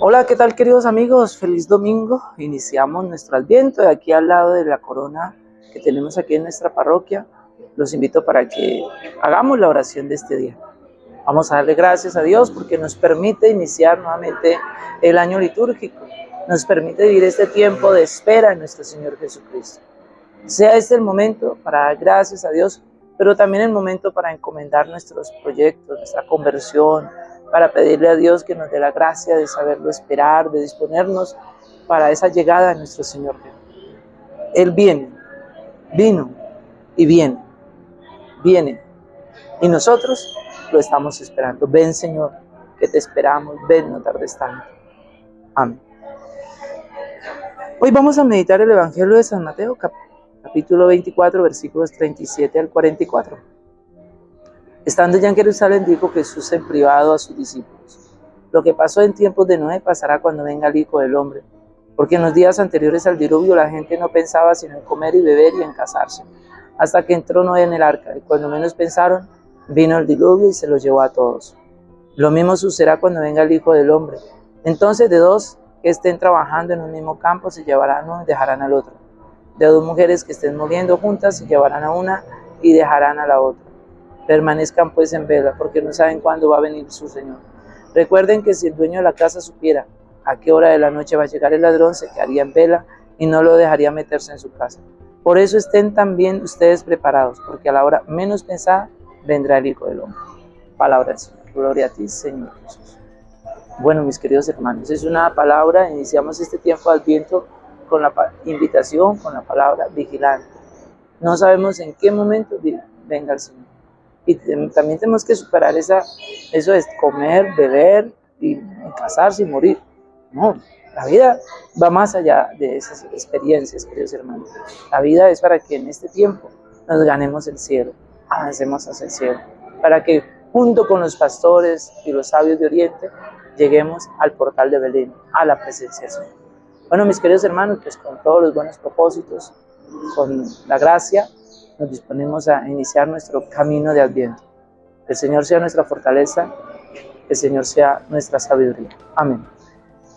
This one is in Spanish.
Hola, ¿qué tal queridos amigos? Feliz domingo. Iniciamos nuestro adviento de aquí al lado de la corona que tenemos aquí en nuestra parroquia. Los invito para que hagamos la oración de este día. Vamos a darle gracias a Dios porque nos permite iniciar nuevamente el año litúrgico. Nos permite vivir este tiempo de espera en nuestro Señor Jesucristo. Sea este el momento para dar gracias a Dios, pero también el momento para encomendar nuestros proyectos, nuestra conversión, para pedirle a Dios que nos dé la gracia de saberlo esperar, de disponernos para esa llegada de nuestro Señor. Él viene, vino y viene, viene. Y nosotros lo estamos esperando. Ven Señor, que te esperamos, ven, no tardes tanto. Amén. Hoy vamos a meditar el Evangelio de San Mateo, capítulo 24, versículos 37 al 44. Estando ya en Jerusalén, dijo Jesús en privado a sus discípulos, lo que pasó en tiempos de Noé pasará cuando venga el Hijo del Hombre, porque en los días anteriores al diluvio la gente no pensaba sino en comer y beber y en casarse, hasta que entró Noé en el arca, y cuando menos pensaron, vino el diluvio y se los llevó a todos. Lo mismo sucederá cuando venga el Hijo del Hombre. Entonces de dos que estén trabajando en un mismo campo se llevarán uno y dejarán al otro. De dos mujeres que estén muriendo juntas se llevarán a una y dejarán a la otra. Permanezcan pues en vela, porque no saben cuándo va a venir su Señor. Recuerden que si el dueño de la casa supiera a qué hora de la noche va a llegar el ladrón, se quedaría en vela y no lo dejaría meterse en su casa. Por eso estén también ustedes preparados, porque a la hora menos pensada vendrá el Hijo del Hombre. Palabra del Señor. Gloria a ti, Señor Jesús. Bueno, mis queridos hermanos, es una palabra, iniciamos este tiempo de Adviento con la invitación, con la palabra vigilante. No sabemos en qué momento venga el Señor. Y también tenemos que superar esa, eso es comer, beber y casarse y morir. No, la vida va más allá de esas experiencias, queridos hermanos. La vida es para que en este tiempo nos ganemos el cielo, avancemos hacia el cielo, para que junto con los pastores y los sabios de Oriente lleguemos al portal de Belén, a la presencia Señor. Bueno, mis queridos hermanos, pues con todos los buenos propósitos, con la gracia, nos disponemos a iniciar nuestro camino de Adviento. El Señor sea nuestra fortaleza, el Señor sea nuestra sabiduría. Amén.